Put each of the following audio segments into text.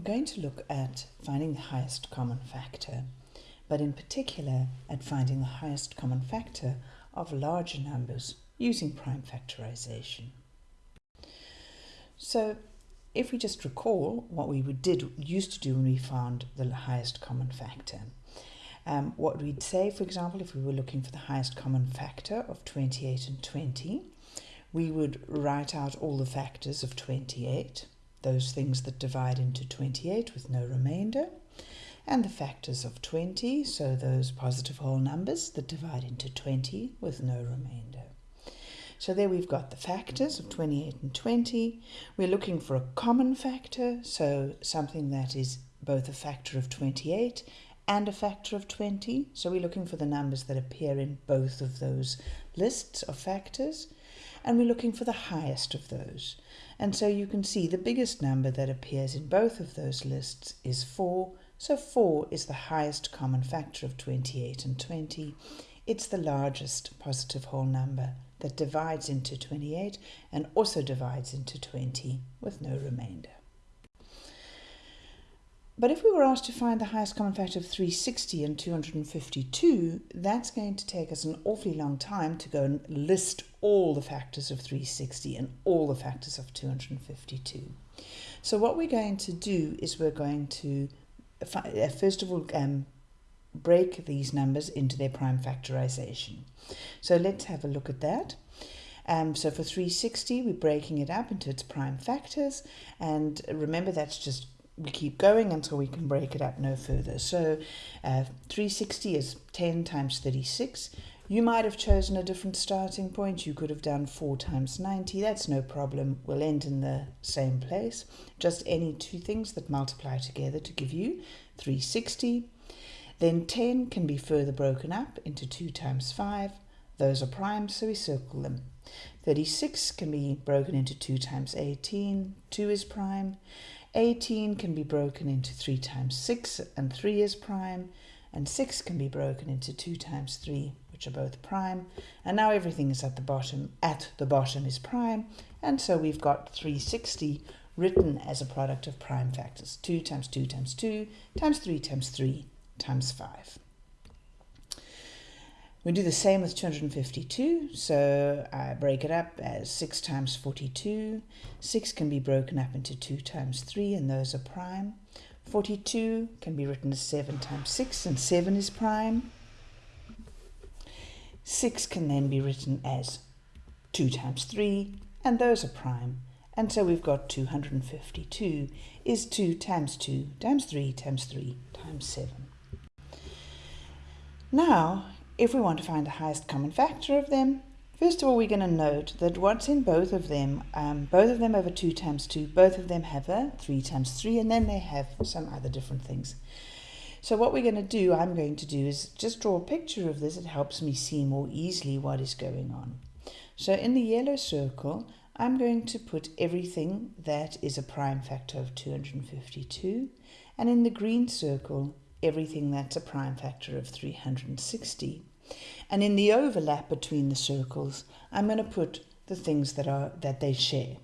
We're going to look at finding the highest common factor, but in particular at finding the highest common factor of larger numbers using prime factorization. So if we just recall what we did used to do when we found the highest common factor, um, what we'd say, for example, if we were looking for the highest common factor of 28 and 20, we would write out all the factors of 28, those things that divide into 28 with no remainder, and the factors of 20, so those positive whole numbers that divide into 20 with no remainder. So there we've got the factors of 28 and 20. We're looking for a common factor, so something that is both a factor of 28 and a factor of 20. So we're looking for the numbers that appear in both of those lists of factors. And we're looking for the highest of those. And so you can see the biggest number that appears in both of those lists is 4. So 4 is the highest common factor of 28 and 20. It's the largest positive whole number that divides into 28 and also divides into 20 with no remainder. But if we were asked to find the highest common factor of 360 and 252, that's going to take us an awfully long time to go and list all the factors of 360 and all the factors of 252. So what we're going to do is we're going to, uh, first of all, um, break these numbers into their prime factorization. So let's have a look at that. Um, so for 360, we're breaking it up into its prime factors. And remember, that's just we keep going until we can break it up no further. So uh, 360 is 10 times 36. You might have chosen a different starting point. You could have done 4 times 90. That's no problem. We'll end in the same place. Just any two things that multiply together to give you 360. Then 10 can be further broken up into 2 times 5. Those are primes, so we circle them. 36 can be broken into 2 times 18. 2 is prime. 18 can be broken into 3 times 6 and 3 is prime and 6 can be broken into 2 times 3 which are both prime. And now everything is at the bottom at the bottom is prime. And so we've got 360 written as a product of prime factors. 2 times 2 times 2 times 3 times 3 times 5 we do the same with 252, so I break it up as 6 times 42. 6 can be broken up into 2 times 3, and those are prime. 42 can be written as 7 times 6, and 7 is prime. 6 can then be written as 2 times 3, and those are prime. And so we've got 252 is 2 times 2 times 3 times 3 times 7. Now, if we want to find the highest common factor of them, first of all, we're going to note that what's in both of them, um, both of them over 2 times 2, both of them have a 3 times 3, and then they have some other different things. So what we're going to do, I'm going to do, is just draw a picture of this. It helps me see more easily what is going on. So in the yellow circle, I'm going to put everything that is a prime factor of 252. And in the green circle, everything that's a prime factor of 360. And in the overlap between the circles, I'm going to put the things that are that they share.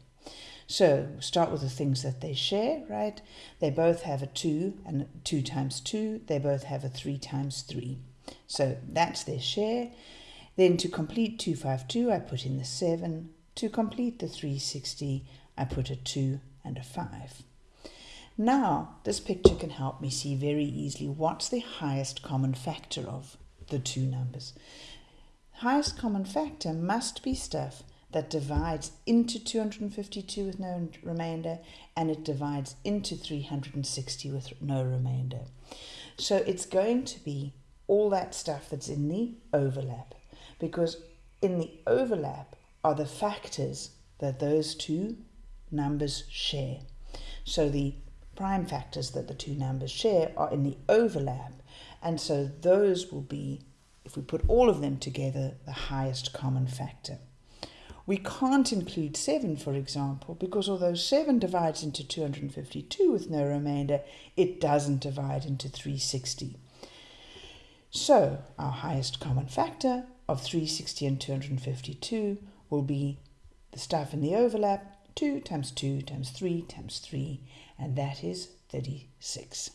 So start with the things that they share, right? They both have a 2 and 2 times 2. They both have a 3 times 3. So that's their share. Then to complete 252, I put in the 7. To complete the 360, I put a 2 and a 5. Now, this picture can help me see very easily what's the highest common factor of the two numbers. Highest common factor must be stuff that divides into 252 with no remainder and it divides into 360 with no remainder. So it's going to be all that stuff that's in the overlap because in the overlap are the factors that those two numbers share. So the prime factors that the two numbers share are in the overlap and so those will be, if we put all of them together, the highest common factor. We can't include 7, for example, because although 7 divides into 252 with no remainder, it doesn't divide into 360. So our highest common factor of 360 and 252 will be the stuff in the overlap 2 times 2 times 3 times 3, and that is 36.